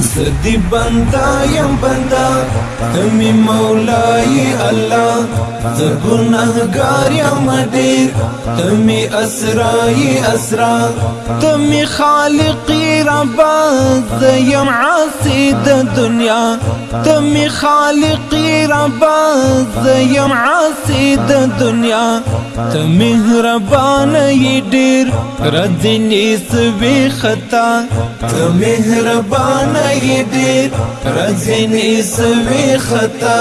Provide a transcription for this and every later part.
زدی بندا یم بندا تمی مولای الله ز گناهګار یم ډیر تمی اسرای اسرا تمی خالق رب ز یم عاصی د دنیا تمی خالق رب ز یم عاصی د دنیا تمی ربان ی ډیر رځنی سوي خطا تمی ربان کړی دی رځنی سوي خطا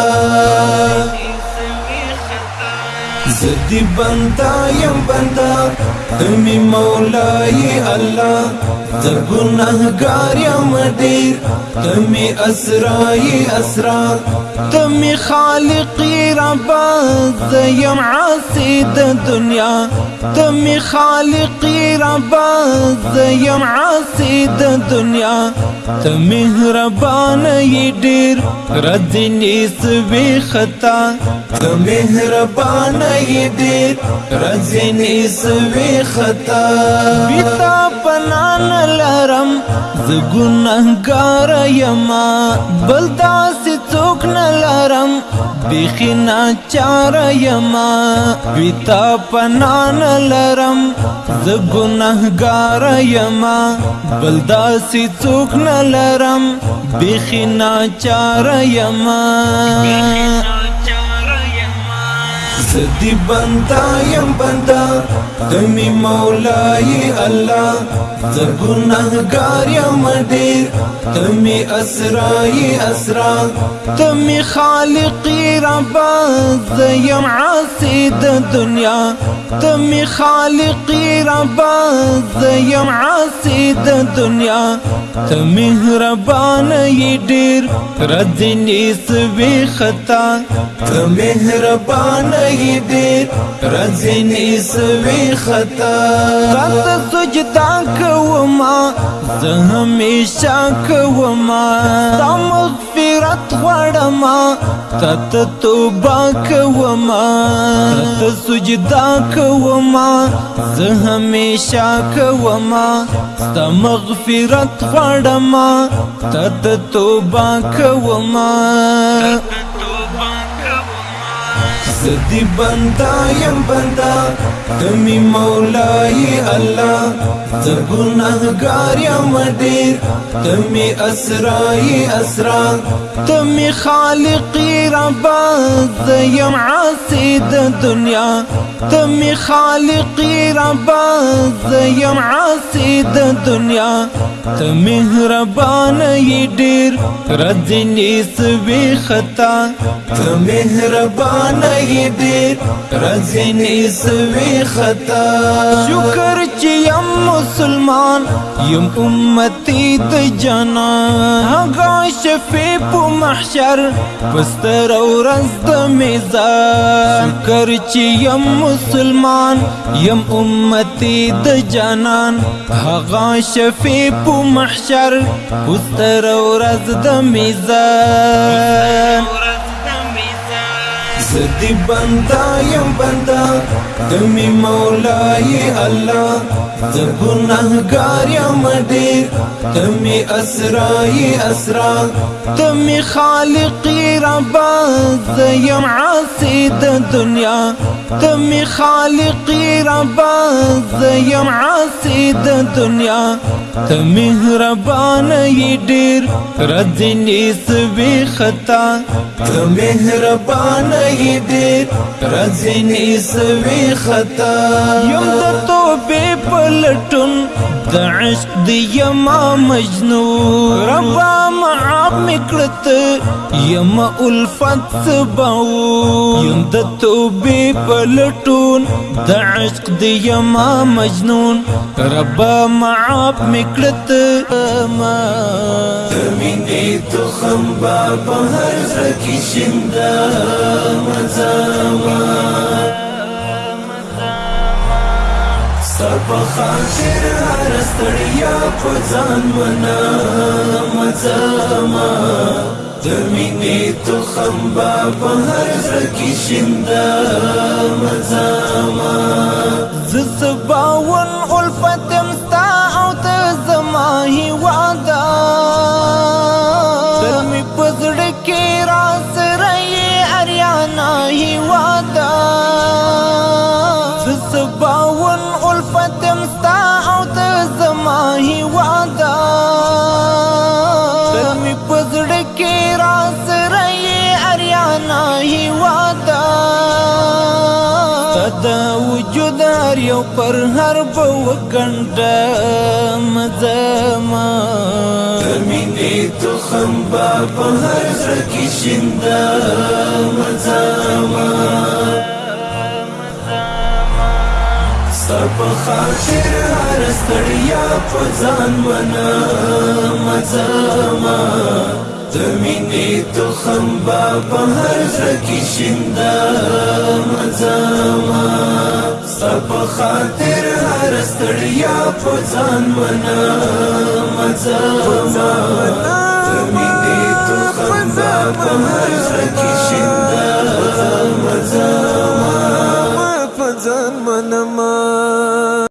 زدی بندا یم بندا تمی مولای الله ز گناهګار یم ډیر تمی اسرای اسرار تمی خالق رب ز یم عاصی د دنیا تمی خالق رب ز یم عاصی د دنیا تمی ربان ی ډیر رځنی سوي خطا تمی ربان ی ډیر رځنی سوي خطا بیتا پنان لرم ز ګناهګار یما بل داسې څوک نه لرم بیخی ناچار یما بیتا پنان لرم ز ګناهګار یما بل داسې څوک نه لرم بیخی ناچار یما بیخی ناچار سدی بندا یم بندا دمی مولای الله ز گناهګار یم ډیر تمی اسرای اسرا تمی خالق رب ز یم عاصی د دنیا تمی خالق رب ز یم عاصی د دنیا تمی ربان ی ډیر رد نیس وی خطا تمی ربان ی کی دی رزین اسوی خطا تا سجدا کوما زه همیشه کوما تا مغفرت غواړم تا ته توبه کوما تا سجدا کوما زه همیشه کوما تا مغفرت غواړم تا ته توبه کوما زدی بندا یم بندا تمی مولای الله زه ګناهګار یم ډیر تمی اسرای اسرا تمی خالقی رب زه یم عاصی د دنیا تمی خالقی رب زه یم عاصی د دنیا ته مهربان یې ډیر رځنی سوي خطا ته مهربان یې ډیر رځنی سوي خطا شکر چې يم مسلمان يم امتي د جنا هغه شفي په محشر پستر اورز د میزان شکر چې يم مسلمان يم امتي د جنان هغه شفي په محشر پستر ورځ د میزان زدی بندا یم بندا دمی مولای الله زه ګناهګار یم ډیر تمې اسرای اسرا تمې خالقی رب زه یم عاصی د دنیا تمې خالقی رب زه یم عاصی د دنیا ته مهربان یې ډیر رځنی سوي خطا ته مهربان یې ډیر رځنی سوي خطا یم د توبه په لټون د عشق دی یما مجنون ربا معاف مکړت یما الفت باو یم د توبې په لټون د عشق دی یما مجنون ربا معاف مکړت ما تمین دی تو خمبا په هر زکی شندا مزاوا سبا خاطر هرستړیا په ځان منا مزاما د مینې تو خمبا په هر ځکی شیندا مزاما زسباون الفت وعده تل می پزړه کې را سره یې اریانا هی وعده تدا وجود هر یو پر هر بو کنده مزما تمینه تو خمبا په هر زکی شنده مزما ستا په خاطر هر ستړیا په ځان منا مزاما د مینې تو خمبا په هر زکی شیندا مزاما ستا په خاطر هر ستړیا په ځان منا مزاما د مینې تو خمبا په هر زکی شیندا مزاما